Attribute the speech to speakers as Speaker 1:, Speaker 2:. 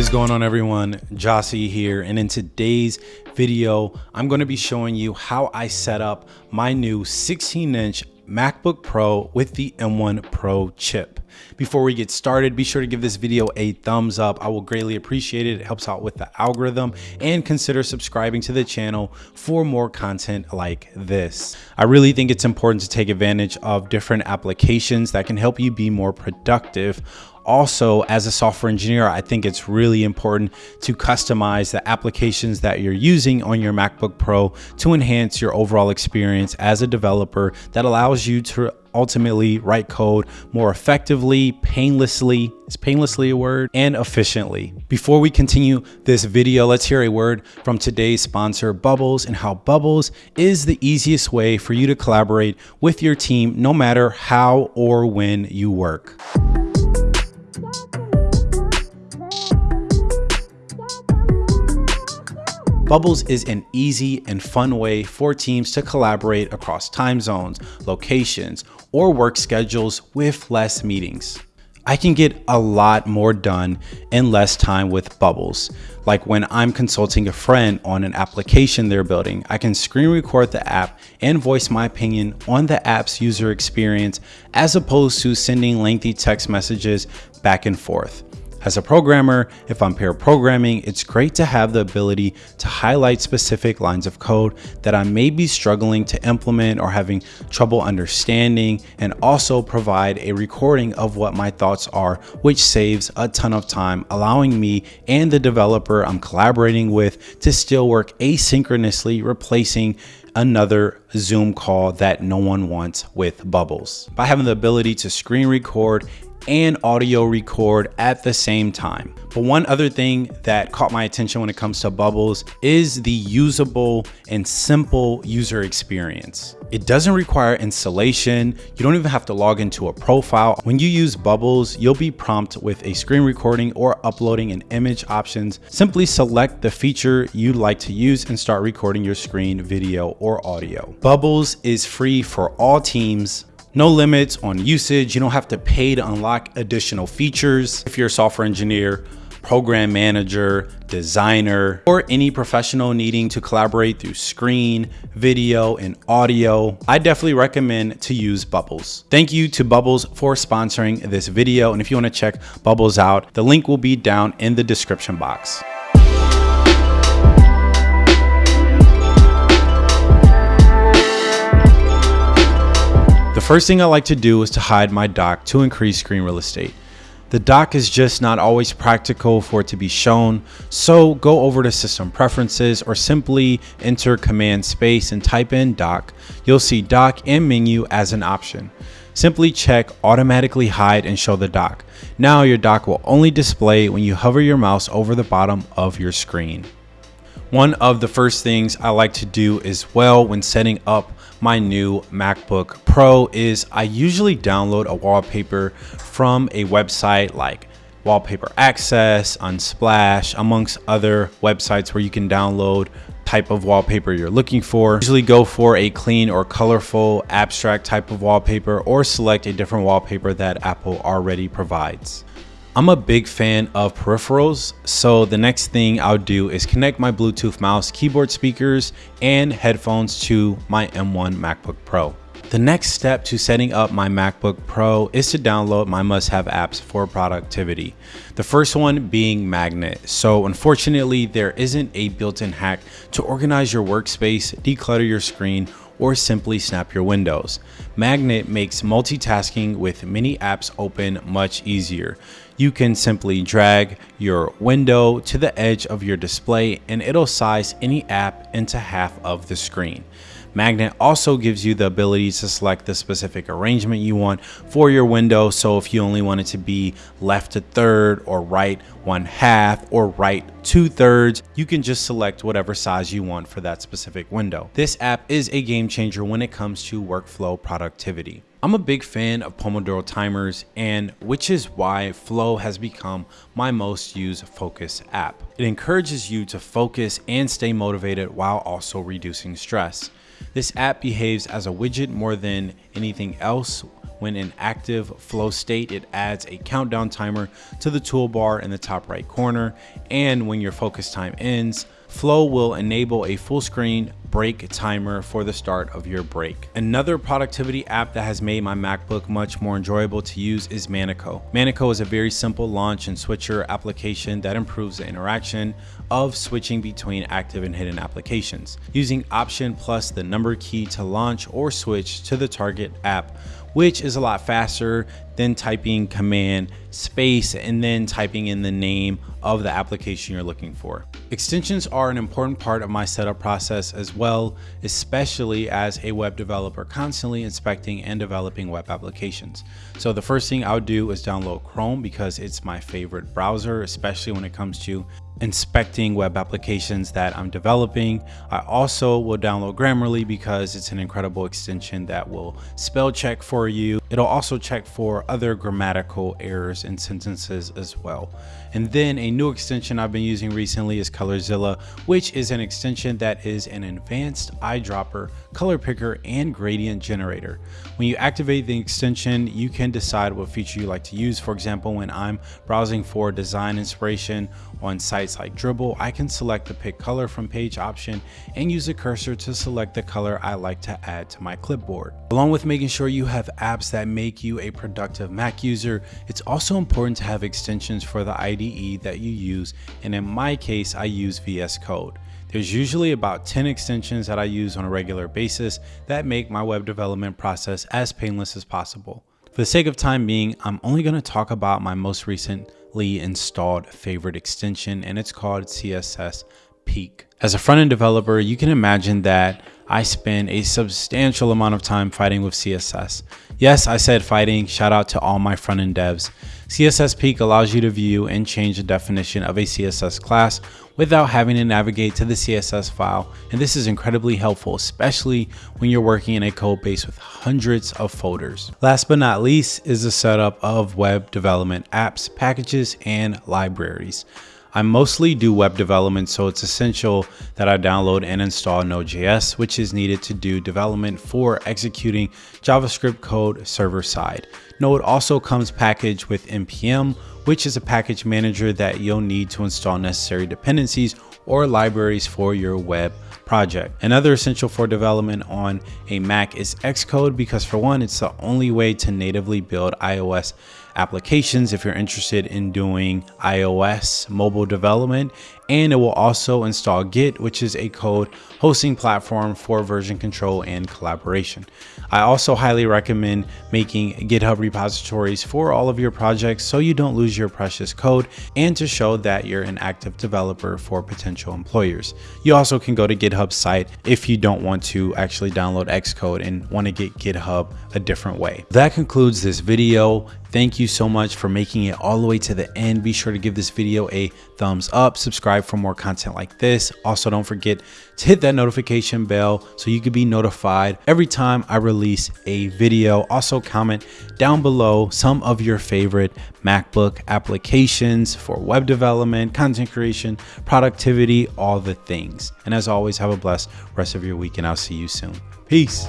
Speaker 1: Is going on everyone? Jossie here and in today's video I'm going to be showing you how I set up my new 16 inch MacBook Pro with the M1 Pro chip. Before we get started, be sure to give this video a thumbs up. I will greatly appreciate it. It helps out with the algorithm and consider subscribing to the channel for more content like this. I really think it's important to take advantage of different applications that can help you be more productive also as a software engineer i think it's really important to customize the applications that you're using on your macbook pro to enhance your overall experience as a developer that allows you to ultimately write code more effectively, painlessly, is painlessly a word, and efficiently. Before we continue this video, let's hear a word from today's sponsor, Bubbles, and how Bubbles is the easiest way for you to collaborate with your team no matter how or when you work. Bubbles is an easy and fun way for teams to collaborate across time zones, locations, or work schedules with less meetings. I can get a lot more done in less time with Bubbles. Like when I'm consulting a friend on an application they're building, I can screen record the app and voice my opinion on the app's user experience as opposed to sending lengthy text messages back and forth. As a programmer, if I'm pair programming, it's great to have the ability to highlight specific lines of code that I may be struggling to implement or having trouble understanding and also provide a recording of what my thoughts are, which saves a ton of time, allowing me and the developer I'm collaborating with to still work asynchronously, replacing another Zoom call that no one wants with Bubbles. By having the ability to screen record and audio record at the same time. But one other thing that caught my attention when it comes to Bubbles is the usable and simple user experience. It doesn't require installation. You don't even have to log into a profile. When you use Bubbles, you'll be prompted with a screen recording or uploading an image options. Simply select the feature you'd like to use and start recording your screen, video, or audio. Bubbles is free for all teams no limits on usage. You don't have to pay to unlock additional features. If you're a software engineer, program manager, designer, or any professional needing to collaborate through screen, video, and audio, I definitely recommend to use Bubbles. Thank you to Bubbles for sponsoring this video. And if you wanna check Bubbles out, the link will be down in the description box. First thing I like to do is to hide my dock to increase screen real estate. The dock is just not always practical for it to be shown, so go over to system preferences or simply enter command space and type in dock. You'll see dock and menu as an option. Simply check automatically hide and show the dock. Now your dock will only display when you hover your mouse over the bottom of your screen. One of the first things I like to do as well when setting up my new MacBook Pro is I usually download a wallpaper from a website like Wallpaper Access, Unsplash, amongst other websites where you can download type of wallpaper you're looking for. Usually go for a clean or colorful abstract type of wallpaper or select a different wallpaper that Apple already provides. I'm a big fan of peripherals, so the next thing I'll do is connect my Bluetooth mouse, keyboard speakers, and headphones to my M1 MacBook Pro. The next step to setting up my MacBook Pro is to download my must-have apps for productivity. The first one being Magnet. So unfortunately, there isn't a built-in hack to organize your workspace, declutter your screen, or simply snap your windows. Magnet makes multitasking with many apps open much easier. You can simply drag your window to the edge of your display and it'll size any app into half of the screen. Magnet also gives you the ability to select the specific arrangement you want for your window. So if you only want it to be left to third or right one half or right two thirds, you can just select whatever size you want for that specific window. This app is a game changer when it comes to workflow productivity. I'm a big fan of Pomodoro timers and which is why Flow has become my most used focus app. It encourages you to focus and stay motivated while also reducing stress. This app behaves as a widget more than anything else when in active flow state, it adds a countdown timer to the toolbar in the top right corner. And when your focus time ends, Flow will enable a full screen break timer for the start of your break. Another productivity app that has made my MacBook much more enjoyable to use is Manico. Manico is a very simple launch and switcher application that improves the interaction of switching between active and hidden applications. Using Option plus the number key to launch or switch to the target app which is a lot faster than typing command space and then typing in the name of the application you're looking for. Extensions are an important part of my setup process as well, especially as a web developer constantly inspecting and developing web applications. So the first thing I'll do is download Chrome because it's my favorite browser, especially when it comes to inspecting web applications that I'm developing. I also will download Grammarly because it's an incredible extension that will spell check for you. It'll also check for other grammatical errors in sentences as well. And then a new extension I've been using recently is Colorzilla, which is an extension that is an advanced eyedropper, color picker, and gradient generator. When you activate the extension, you can decide what feature you like to use. For example, when I'm browsing for design inspiration on sites like Dribbble, I can select the pick color from page option and use the cursor to select the color I like to add to my clipboard. Along with making sure you have apps that make you a productive Mac user, it's also important to have extensions for the IDE that you use, and in my case, I use VS Code. There's usually about 10 extensions that I use on a regular basis that make my web development process as painless as possible. For the sake of time being, I'm only going to talk about my most recently installed favorite extension and it's called CSS Peek. As a front-end developer, you can imagine that I spend a substantial amount of time fighting with CSS. Yes, I said fighting, shout out to all my front-end devs. CSS Peek allows you to view and change the definition of a CSS class without having to navigate to the CSS file, and this is incredibly helpful, especially when you're working in a code base with hundreds of folders. Last but not least is the setup of web development apps, packages, and libraries. I mostly do web development, so it's essential that I download and install Node.js, which is needed to do development for executing JavaScript code server side. Node also comes packaged with npm, which is a package manager that you'll need to install necessary dependencies or libraries for your web project. Another essential for development on a Mac is Xcode because for one, it's the only way to natively build iOS applications if you're interested in doing iOS mobile development and it will also install Git, which is a code hosting platform for version control and collaboration. I also highly recommend making GitHub repositories for all of your projects so you don't lose your precious code and to show that you're an active developer for potential employers. You also can go to GitHub site if you don't want to actually download Xcode and want to get GitHub a different way. That concludes this video. Thank you so much for making it all the way to the end. Be sure to give this video a thumbs up, subscribe for more content like this. Also, don't forget to hit that notification bell so you can be notified every time I release a video. Also, comment down below some of your favorite MacBook applications for web development, content creation, productivity, all the things. And as always, have a blessed rest of your week and I'll see you soon. Peace.